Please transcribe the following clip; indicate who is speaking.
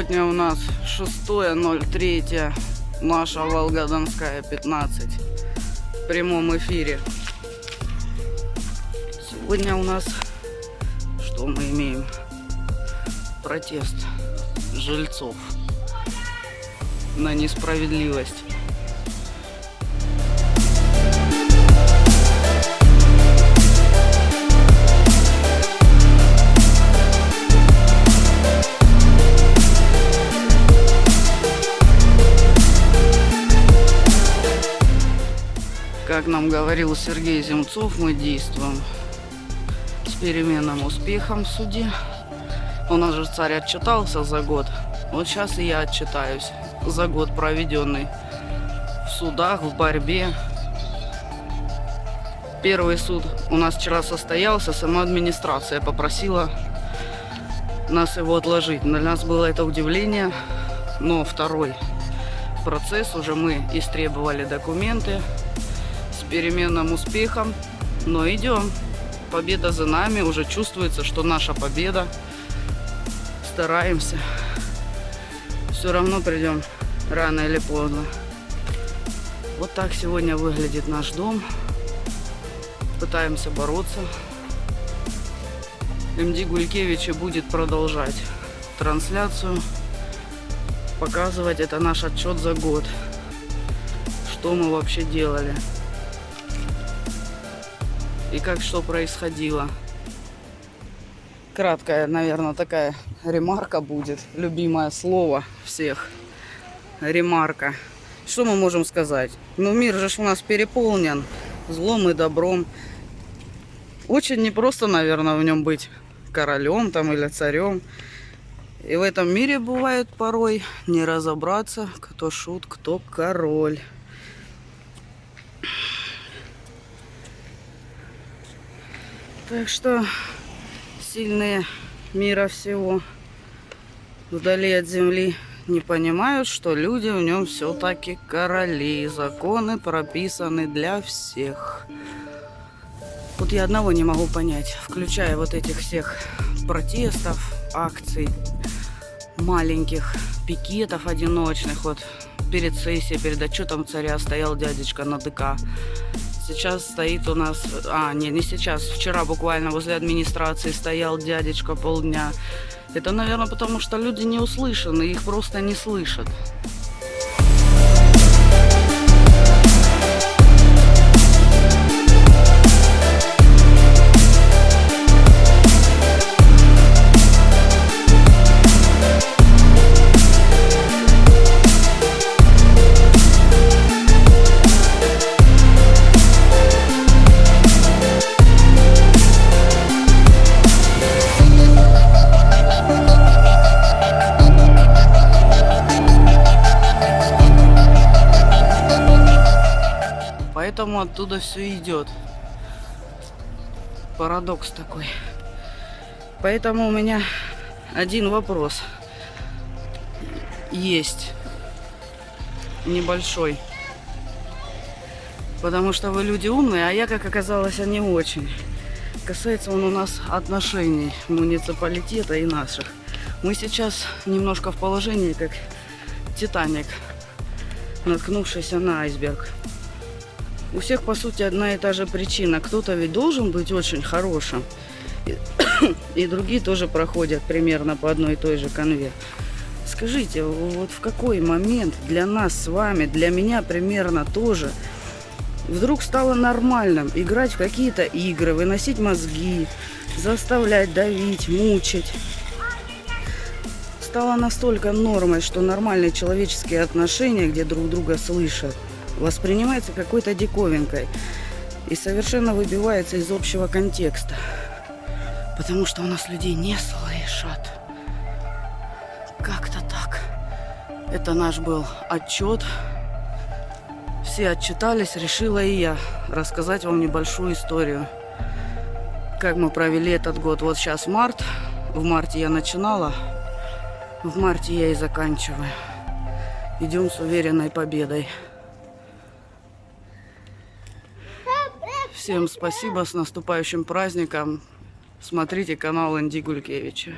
Speaker 1: Сегодня у нас 6.03, наша Волгодонская 15 в прямом эфире. Сегодня у нас что мы имеем? Протест жильцов на несправедливость. Как нам говорил Сергей Земцов, мы действуем с переменным успехом в суде. У нас же царь отчитался за год. Вот сейчас и я отчитаюсь за год, проведенный в судах, в борьбе. Первый суд у нас вчера состоялся, сама администрация попросила нас его отложить. Для нас было это удивление, но второй процесс уже мы истребовали документы, переменным успехом. Но идем. Победа за нами. Уже чувствуется, что наша победа. Стараемся. Все равно придем рано или поздно. Вот так сегодня выглядит наш дом. Пытаемся бороться. МД Гулькевича будет продолжать трансляцию. Показывать это наш отчет за год. Что мы вообще делали и как что происходило. Краткая, наверное, такая ремарка будет. Любимое слово всех. Ремарка. Что мы можем сказать? Ну, мир же у нас переполнен злом и добром. Очень непросто, наверное, в нем быть королем там или царем. И в этом мире бывает порой не разобраться, кто шут, кто король. Так что сильные мира всего вдали от земли не понимают, что люди в нем все-таки короли. Законы прописаны для всех. Вот я одного не могу понять, включая вот этих всех протестов, акций, маленьких пикетов одиночных. Вот перед сессией, перед отчетом царя стоял дядечка на ДК Сейчас стоит у нас... А, не, не сейчас. Вчера буквально возле администрации стоял дядечка полдня. Это, наверное, потому что люди не услышаны, их просто не слышат. Поэтому оттуда все идет. Парадокс такой. Поэтому у меня один вопрос есть. Небольшой. Потому что вы люди умные, а я, как оказалось, не очень. Касается он у нас отношений муниципалитета и наших. Мы сейчас немножко в положении, как Титаник, наткнувшийся на айсберг. У всех, по сути, одна и та же причина. Кто-то ведь должен быть очень хорошим. И, другие тоже проходят примерно по одной и той же конве. Скажите, вот в какой момент для нас с вами, для меня примерно тоже, вдруг стало нормальным играть в какие-то игры, выносить мозги, заставлять давить, мучить? Стало настолько нормой, что нормальные человеческие отношения, где друг друга слышат, воспринимается какой-то диковинкой и совершенно выбивается из общего контекста. Потому что у нас людей не слышат. Как-то так. Это наш был отчет. Все отчитались, решила и я рассказать вам небольшую историю. Как мы провели этот год. Вот сейчас март. В марте я начинала. В марте я и заканчиваю. Идем с уверенной победой. Всем спасибо, с наступающим праздником. Смотрите канал Инди Гулькевича.